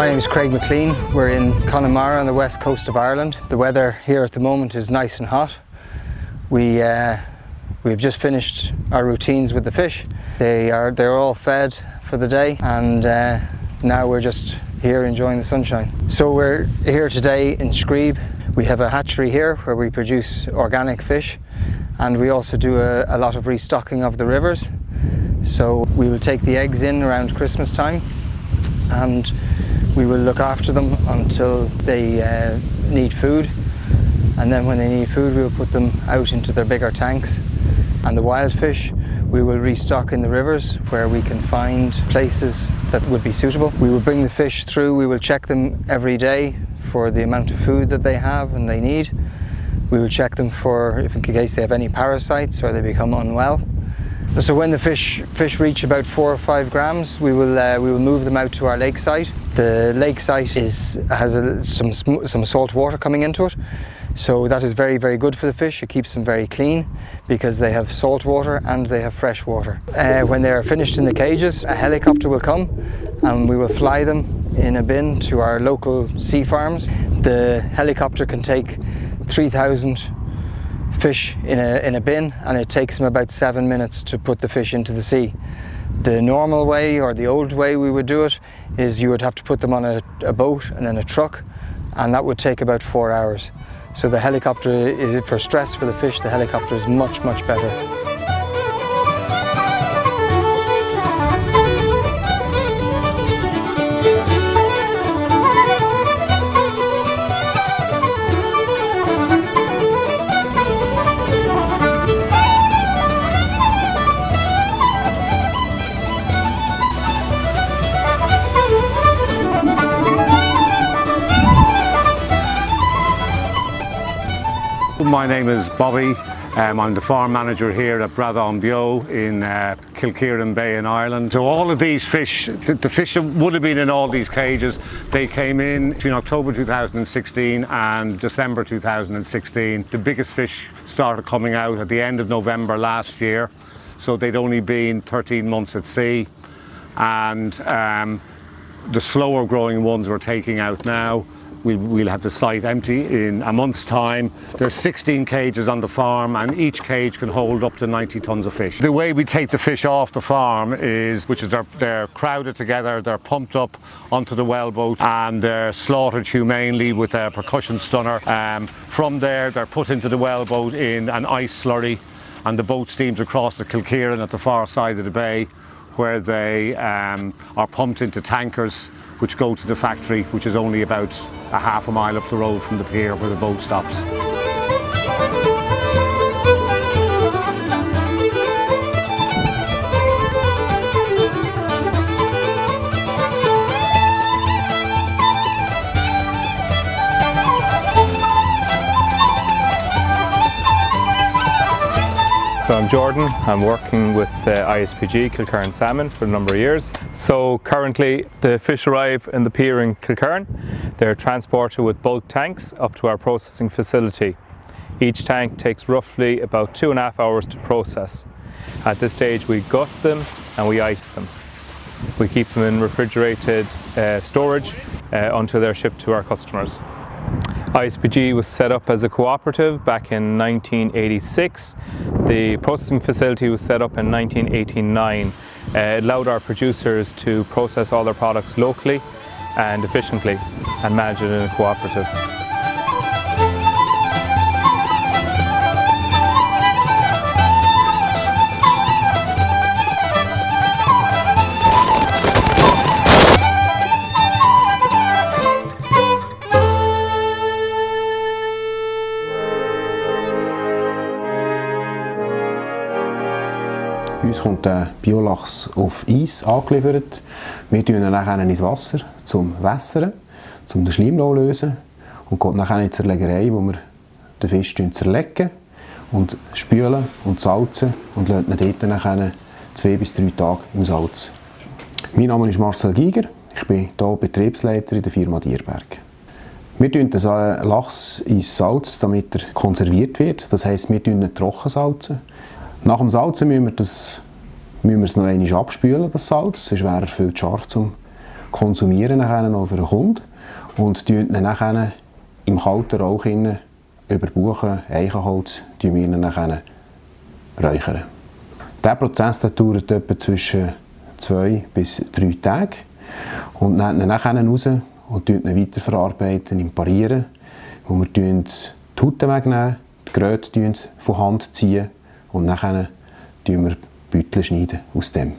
My name is Craig McLean. We're in Connemara on the west coast of Ireland. The weather here at the moment is nice and hot. We, uh, we've just finished our routines with the fish. They are, they're all fed for the day and uh, now we're just here enjoying the sunshine. So we're here today in Screeb. We have a hatchery here where we produce organic fish and we also do a, a lot of restocking of the rivers. So we will take the eggs in around Christmas time and we will look after them until they uh, need food and then when they need food we will put them out into their bigger tanks and the wild fish we will restock in the rivers where we can find places that would be suitable. We will bring the fish through, we will check them every day for the amount of food that they have and they need. We will check them for if in case they have any parasites or they become unwell. So when the fish fish reach about four or five grams, we will uh, we will move them out to our lake site. The lake site is has a, some some salt water coming into it, so that is very very good for the fish. It keeps them very clean because they have salt water and they have fresh water. Uh, when they are finished in the cages, a helicopter will come and we will fly them in a bin to our local sea farms. The helicopter can take 3,000 fish in a, in a bin and it takes them about seven minutes to put the fish into the sea. The normal way or the old way we would do it is you would have to put them on a, a boat and then a truck and that would take about four hours. So the helicopter is for stress for the fish, the helicopter is much, much better. My name is Bobby. Um, I'm the farm manager here at Bradán Beo in uh, Kilkieran Bay in Ireland. So all of these fish, the, the, fish that would have been in all these cages, they came in between October 2016 and December 2016. The biggest fish started coming out at the end of November last year. So they'd only been 13 months at sea. And um, the slower growing ones we're taking out now. We'll, we'll, have the site empty in a month's time. There's 16 cages on the farm and each cage can hold up to 90 tons of fish. The way we take the fish off the farm is, which is they're, they're crowded together, they're pumped up onto the wellboat and they're slaughtered humanely with a percussion stunner. Um, from there, they're put into the wellboat in an ice slurry and the boat steams across the Kilkieran at the far side of the bay where they um, are pumped into tankers which go to the factory which is only about a half a mile up the road from the pier where the boat stops. So I'm Jordan, I'm working with the ISPG Kilkieran Salmon for a number of years. So currently the fish arrive in the pier in Kilkieran. They're transported with bulk tanks up to our processing facility. Each tank takes roughly about two and a half hours to process. At this stage we gut them and we ice them. We keep them in refrigerated uh, storage uh, until they're shipped to our customers. ISPG was set up as a cooperative back in 1986. The processing facility was set up in 1989. Uh, it allowed our producers to process all their products locally and efficiently and manage it in a cooperative. Uns kommt der Biolachs auf Eis angeliefert. Wir tun ihn nachher ins Wasser zum Wässern, um den Schleim zu lösen und geht nachher in die Zerlegerei, wo wir den Fisch zerlegen und spülen und salzen und lassen ihn dort nachher zwei bis drei Tage im Salz. Mein Name ist Marcel Giger, ich bin hier Betriebsleiter in der Firma Dierberg. Wir tun den Lachs ins Salz, damit er konserviert wird. Das heisst, wir ihn trocken salzen. Nach dem Salzen müssen wir, das, müssen wir es noch einmal abspülen, das Salz, sonst wäre er viel zu scharf zum, konsumieren nachher noch für den Kunden. Und ihn nachher im kalten Rauch über Buchen, Eichenholz, tun wir räuchern. Dieser Prozess der dauert etwa zwischen zwei bis drei Tage und nehmen ihn raus und weiterverarbeiten im Parieren, wo wir die Haut wegnehmen, die Geräte von Hand ziehen und nachher schneiden wir Beutel schneiden aus dem.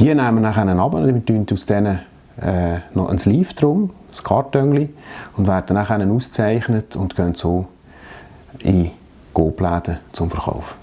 Die nehmen wir nachher ab, wir tun aus denen äh, noch ein Sleeve drum, ein Kartönchen, und werden nachher ausgezeichnet und gehen so in Gobläden zum Verkauf.